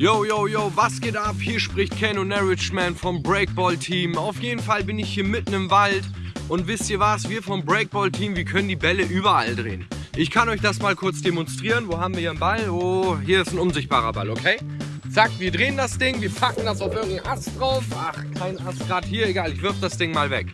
Yo, yo, yo, was geht ab? Hier spricht Ken und vom Breakball Team. Auf jeden Fall bin ich hier mitten im Wald und wisst ihr was? Wir vom Breakball Team, wir können die Bälle überall drehen. Ich kann euch das mal kurz demonstrieren. Wo haben wir hier einen Ball? Oh, hier ist ein unsichtbarer Ball, okay? Zack, wir drehen das Ding, wir packen das auf irgendeinen Ast drauf. Ach, kein Ast gerade hier, egal, ich wirf das Ding mal weg.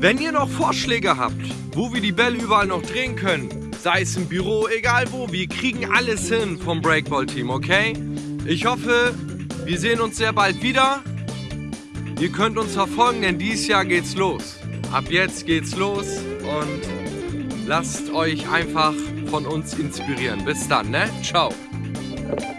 Wenn ihr noch Vorschläge habt, wo wir die Bälle überall noch drehen können, sei es im Büro, egal wo, wir kriegen alles hin vom Breakball-Team, okay? Ich hoffe, wir sehen uns sehr bald wieder. Ihr könnt uns verfolgen, denn dieses Jahr geht's los. Ab jetzt geht's los und lasst euch einfach von uns inspirieren. Bis dann, ne? Ciao.